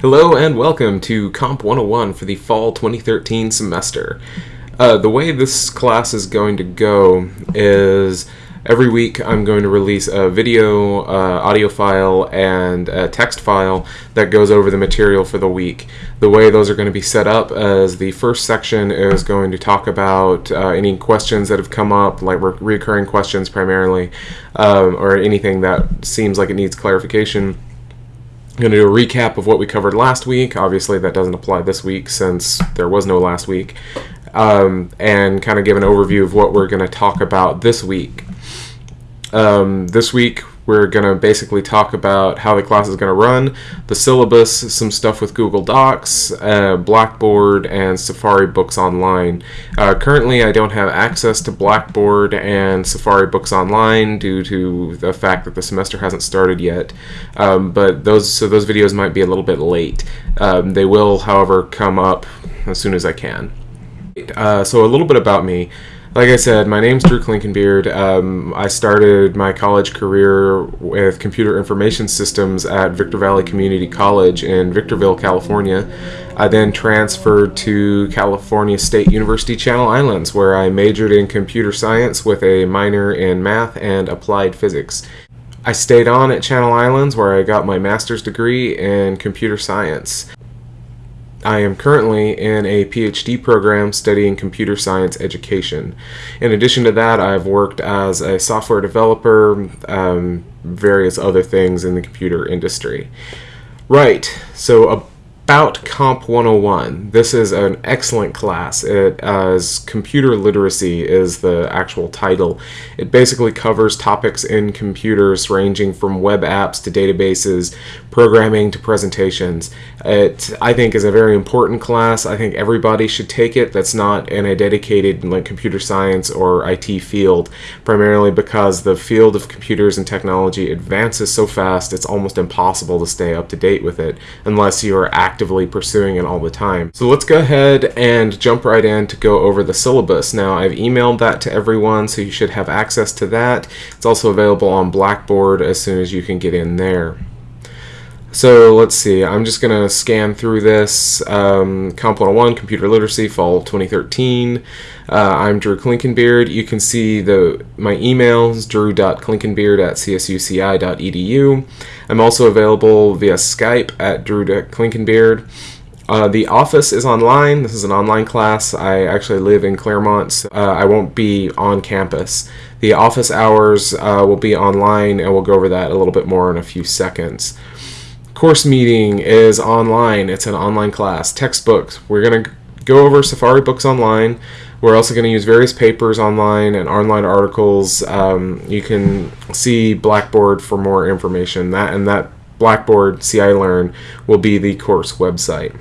Hello and welcome to Comp 101 for the fall 2013 semester. Uh, the way this class is going to go is every week I'm going to release a video, uh, audio file, and a text file that goes over the material for the week. The way those are going to be set up is the first section is going to talk about uh, any questions that have come up, like re recurring questions primarily, um, or anything that seems like it needs clarification. I'm going to do a recap of what we covered last week. Obviously, that doesn't apply this week since there was no last week. Um, and kind of give an overview of what we're going to talk about this week. Um, this week, we're going to basically talk about how the class is going to run, the syllabus, some stuff with Google Docs, uh, Blackboard, and Safari Books Online. Uh, currently, I don't have access to Blackboard and Safari Books Online due to the fact that the semester hasn't started yet. Um, but those so those videos might be a little bit late. Um, they will, however, come up as soon as I can. Uh, so a little bit about me. Like I said, my name's Drew Klinkenbeard. Um, I started my college career with computer information systems at Victor Valley Community College in Victorville, California. I then transferred to California State University Channel Islands, where I majored in computer science with a minor in math and applied physics. I stayed on at Channel Islands, where I got my master's degree in computer science. I am currently in a PhD program studying computer science education. In addition to that, I've worked as a software developer, um, various other things in the computer industry. Right, so about Comp 101. This is an excellent class. It as computer literacy is the actual title. It basically covers topics in computers ranging from web apps to databases, programming to presentations. It I think is a very important class. I think everybody should take it that's not in a dedicated like computer science or IT field, primarily because the field of computers and technology advances so fast it's almost impossible to stay up to date with it unless you are actively pursuing it all the time. So let's go ahead and jump right in to go over the syllabus. Now I've emailed that to everyone so you should have access to that. It's also available on Blackboard as soon as you can get in there. So let's see, I'm just going to scan through this. Um, Comp 101, Computer Literacy, Fall 2013. Uh, I'm Drew Klinkenbeard. You can see the my emails, drew.klinkenbeard at csuci.edu. I'm also available via Skype at drew.klinkenbeard. Uh, the office is online. This is an online class. I actually live in Claremont. So, uh, I won't be on campus. The office hours uh, will be online, and we'll go over that a little bit more in a few seconds. Course meeting is online. It's an online class. Textbooks. We're going to go over Safari Books Online. We're also going to use various papers online and online articles. Um, you can see Blackboard for more information. That and that Blackboard CI Learn will be the course website.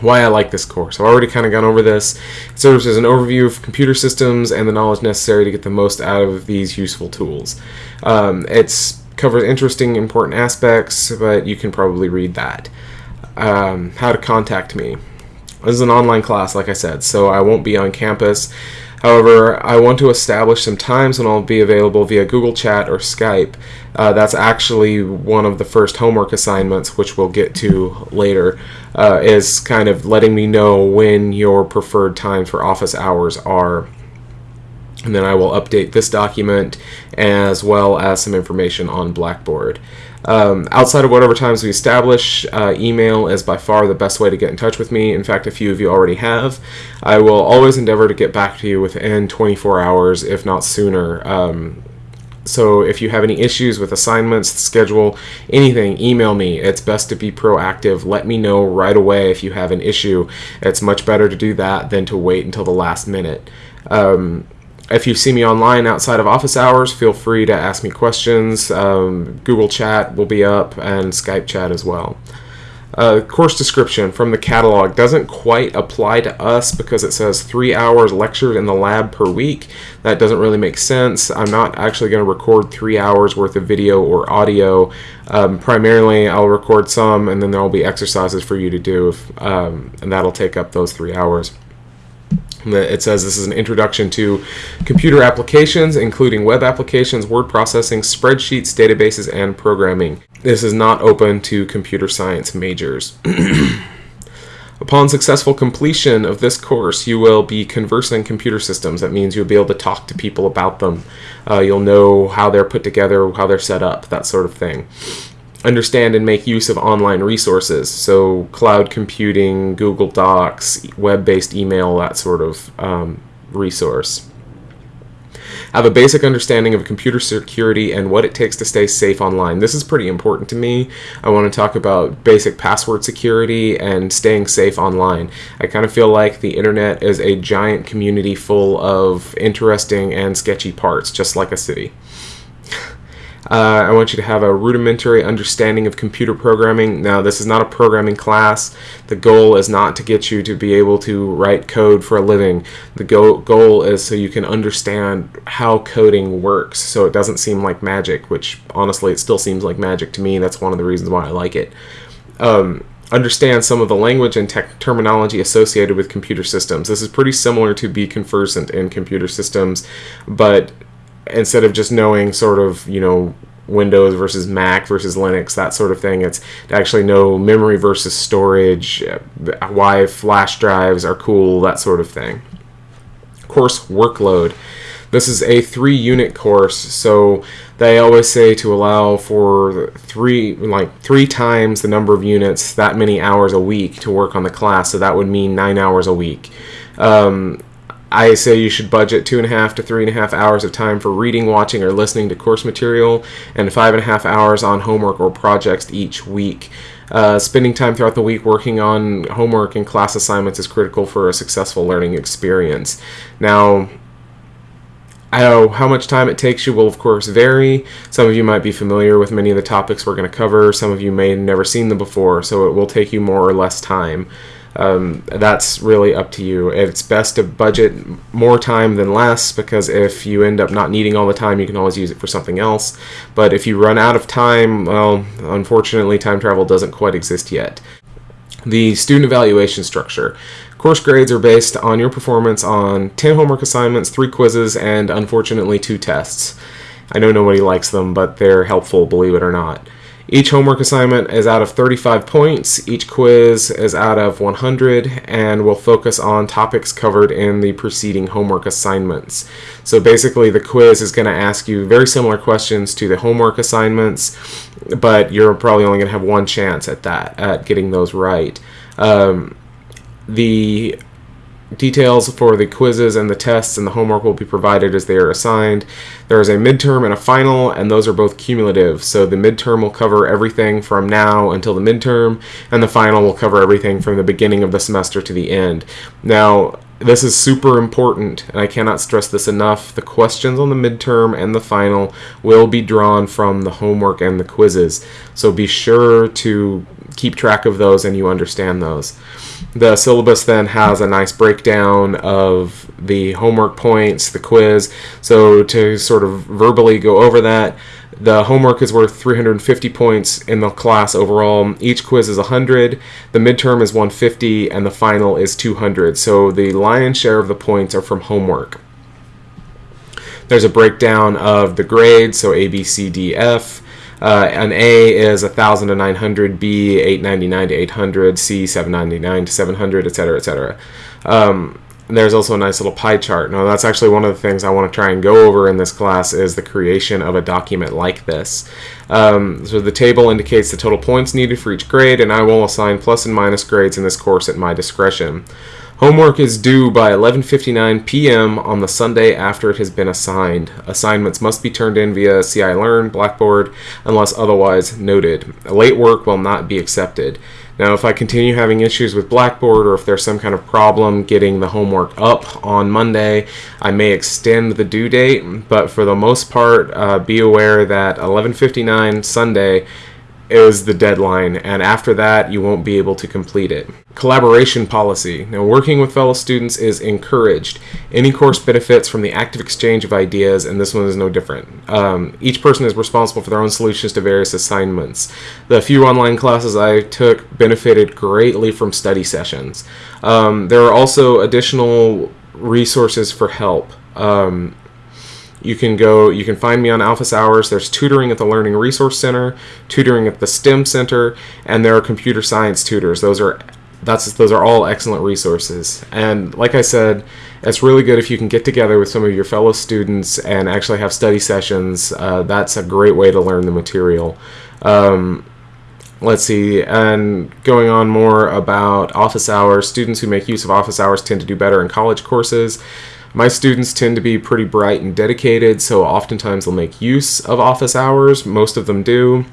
Why I like this course. I've already kind of gone over this. It serves as an overview of computer systems and the knowledge necessary to get the most out of these useful tools. Um, it's covers interesting, important aspects, but you can probably read that. Um, how to contact me. This is an online class, like I said, so I won't be on campus. However, I want to establish some times when I'll be available via Google Chat or Skype. Uh, that's actually one of the first homework assignments, which we'll get to later, uh, is kind of letting me know when your preferred times for office hours are and then I will update this document as well as some information on Blackboard. Um, outside of whatever times we establish, uh, email is by far the best way to get in touch with me. In fact, a few of you already have. I will always endeavor to get back to you within 24 hours, if not sooner. Um, so if you have any issues with assignments, schedule, anything, email me. It's best to be proactive. Let me know right away if you have an issue. It's much better to do that than to wait until the last minute. Um, if you see me online outside of office hours, feel free to ask me questions. Um, Google Chat will be up and Skype chat as well. Uh, course description from the catalog doesn't quite apply to us because it says three hours lectured in the lab per week. That doesn't really make sense. I'm not actually going to record three hours worth of video or audio. Um, primarily, I'll record some and then there will be exercises for you to do, if, um, and that'll take up those three hours. It says this is an introduction to computer applications, including web applications, word processing, spreadsheets, databases, and programming. This is not open to computer science majors. Upon successful completion of this course, you will be conversing computer systems. That means you'll be able to talk to people about them. Uh, you'll know how they're put together, how they're set up, that sort of thing. Understand and make use of online resources, so cloud computing, Google Docs, web based email, that sort of um, resource have a basic understanding of computer security and what it takes to stay safe online. This is pretty important to me. I want to talk about basic password security and staying safe online. I kind of feel like the internet is a giant community full of interesting and sketchy parts, just like a city. Uh, I want you to have a rudimentary understanding of computer programming. Now, this is not a programming class. The goal is not to get you to be able to write code for a living. The go- goal is so you can understand how coding works so it doesn't seem like magic, which honestly, it still seems like magic to me. That's one of the reasons why I like it. Um, understand some of the language and tech terminology associated with computer systems. This is pretty similar to be conversant in computer systems, but instead of just knowing sort of you know Windows versus Mac versus Linux, that sort of thing. It's to actually know memory versus storage, uh, why flash drives are cool, that sort of thing. Course workload. This is a three unit course, so they always say to allow for three like three times the number of units, that many hours a week to work on the class. So that would mean nine hours a week. Um, I say you should budget two and a half to three and a half hours of time for reading, watching, or listening to course material, and five and a half hours on homework or projects each week. Uh, spending time throughout the week working on homework and class assignments is critical for a successful learning experience. Now, I know how much time it takes you will, of course, vary. Some of you might be familiar with many of the topics we're going to cover. Some of you may have never seen them before, so it will take you more or less time um, that's really up to you. It's best to budget more time than less because if you end up not needing all the time, you can always use it for something else. But if you run out of time, well, unfortunately, time travel doesn't quite exist yet. The student evaluation structure. Course grades are based on your performance on 10 homework assignments, 3 quizzes, and unfortunately 2 tests. I know nobody likes them, but they're helpful, believe it or not. Each homework assignment is out of 35 points, each quiz is out of 100, and will focus on topics covered in the preceding homework assignments. So basically, the quiz is going to ask you very similar questions to the homework assignments, but you're probably only going to have one chance at that, at getting those right. Um, the Details for the quizzes and the tests and the homework will be provided as they are assigned. There is a midterm and a final, and those are both cumulative. So the midterm will cover everything from now until the midterm, and the final will cover everything from the beginning of the semester to the end. Now, this is super important, and I cannot stress this enough. The questions on the midterm and the final will be drawn from the homework and the quizzes. So be sure to keep track of those and you understand those. The syllabus then has a nice breakdown of the homework points, the quiz. So to sort of verbally go over that, the homework is worth 350 points in the class overall. Each quiz is 100, the midterm is 150, and the final is 200. So the lion's share of the points are from homework. There's a breakdown of the grades, so A, B, C, D, F. Uh, an A is 1,000 to 900, B 899 to 800, C 799 to 700, etc., etc. Um, there's also a nice little pie chart. Now, that's actually one of the things I want to try and go over in this class is the creation of a document like this. Um, so the table indicates the total points needed for each grade, and I will assign plus and minus grades in this course at my discretion. Homework is due by 11:59 p.m. on the Sunday after it has been assigned. Assignments must be turned in via CI Learn, Blackboard, unless otherwise noted. Late work will not be accepted. Now, if I continue having issues with Blackboard or if there's some kind of problem getting the homework up on Monday, I may extend the due date, but for the most part, uh, be aware that 11:59 Sunday is the deadline, and after that, you won't be able to complete it. Collaboration policy. Now, working with fellow students is encouraged. Any course benefits from the active exchange of ideas, and this one is no different. Um, each person is responsible for their own solutions to various assignments. The few online classes I took benefited greatly from study sessions. Um, there are also additional resources for help. Um, you can go, you can find me on Alphys Hours. There's tutoring at the Learning Resource Center, tutoring at the STEM Center, and there are computer science tutors. Those are that's those are all excellent resources. And like I said, it's really good if you can get together with some of your fellow students and actually have study sessions. Uh, that's a great way to learn the material. Um, let's see, and going on more about office hours, students who make use of office hours tend to do better in college courses. My students tend to be pretty bright and dedicated, so oftentimes they'll make use of office hours. Most of them do.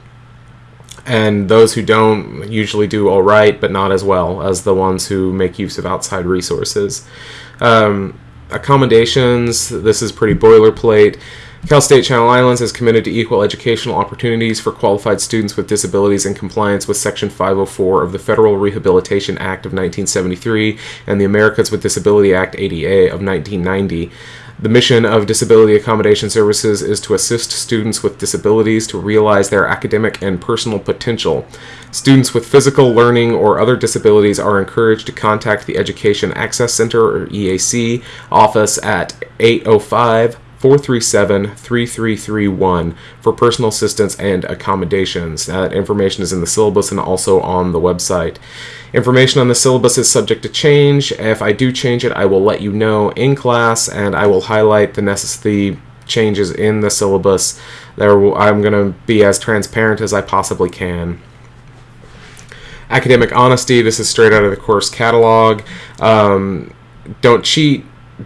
And those who don't usually do all right, but not as well as the ones who make use of outside resources. Um, accommodations, this is pretty boilerplate. Cal State Channel Islands is committed to equal educational opportunities for qualified students with disabilities in compliance with Section 504 of the Federal Rehabilitation Act of 1973 and the Americans with Disability Act ADA of 1990. The mission of Disability Accommodation Services is to assist students with disabilities to realize their academic and personal potential. Students with physical, learning, or other disabilities are encouraged to contact the Education Access Center, or EAC, office at 805 437 3331 for personal assistance and accommodations. That information is in the syllabus and also on the website. Information on the syllabus is subject to change. If I do change it, I will let you know in class and I will highlight the necessary changes in the syllabus. There, I'm going to be as transparent as I possibly can. Academic honesty, this is straight out of the course catalog. Um, don't cheat,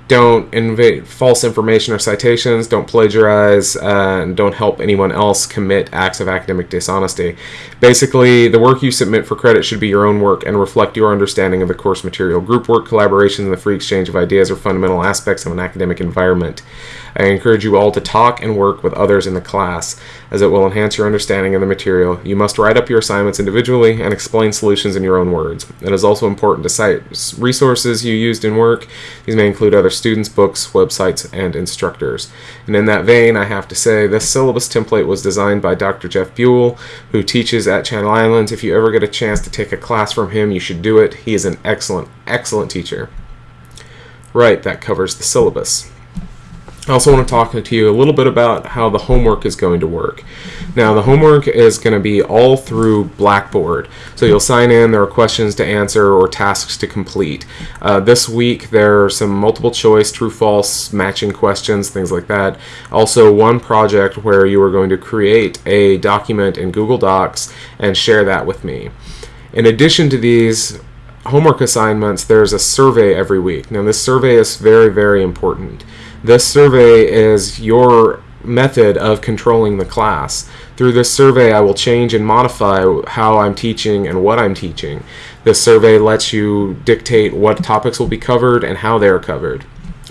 don't invade false information or citations, don't plagiarize, uh, and don't help anyone else commit acts of academic dishonesty. Basically, the work you submit for credit should be your own work and reflect your understanding of the course material. Group work, collaboration, and the free exchange of ideas are fundamental aspects of an academic environment. I encourage you all to talk and work with others in the class, as it will enhance your understanding of the material. You must write up your assignments individually and explain solutions in your own words. It is also important to cite resources you used in work. These may include other students, books, websites, and instructors. And in that vein, I have to say this syllabus template was designed by Dr. Jeff Buell, who teaches at Channel Islands. If you ever get a chance to take a class from him, you should do it. He is an excellent, excellent teacher. Right, that covers the syllabus. I also want to talk to you a little bit about how the homework is going to work. Now, the homework is going to be all through Blackboard. So you'll sign in, there are questions to answer or tasks to complete. Uh, this week, there are some multiple choice, true false, matching questions, things like that. Also, one project where you are going to create a document in Google Docs and share that with me. In addition to these homework assignments, there's a survey every week. Now, this survey is very, very important. This survey is your method of controlling the class. Through this survey, I will change and modify how I'm teaching and what I'm teaching. This survey lets you dictate what topics will be covered and how they're covered.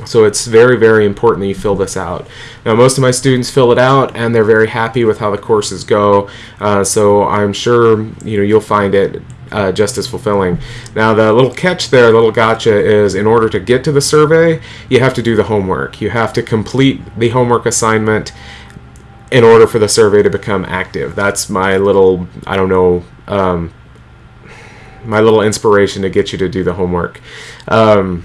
So it's very, very important that you fill this out. Now, most of my students fill it out, and they're very happy with how the courses go. Uh, so I'm sure you know you'll find it uh, just as fulfilling. Now, the little catch there, the little gotcha, is in order to get to the survey, you have to do the homework. You have to complete the homework assignment in order for the survey to become active. That's my little, I don't know, um, my little inspiration to get you to do the homework. Um,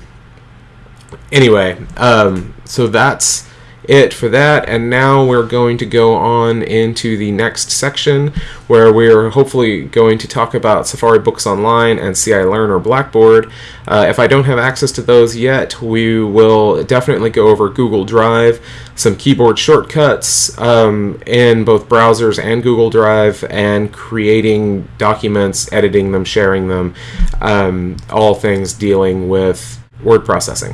anyway, um, so that's it for that and now we're going to go on into the next section where we're hopefully going to talk about Safari Books Online and CI Learn or Blackboard. Uh, if I don't have access to those yet, we will definitely go over Google Drive, some keyboard shortcuts um, in both browsers and Google Drive, and creating documents, editing them, sharing them, um, all things dealing with word processing.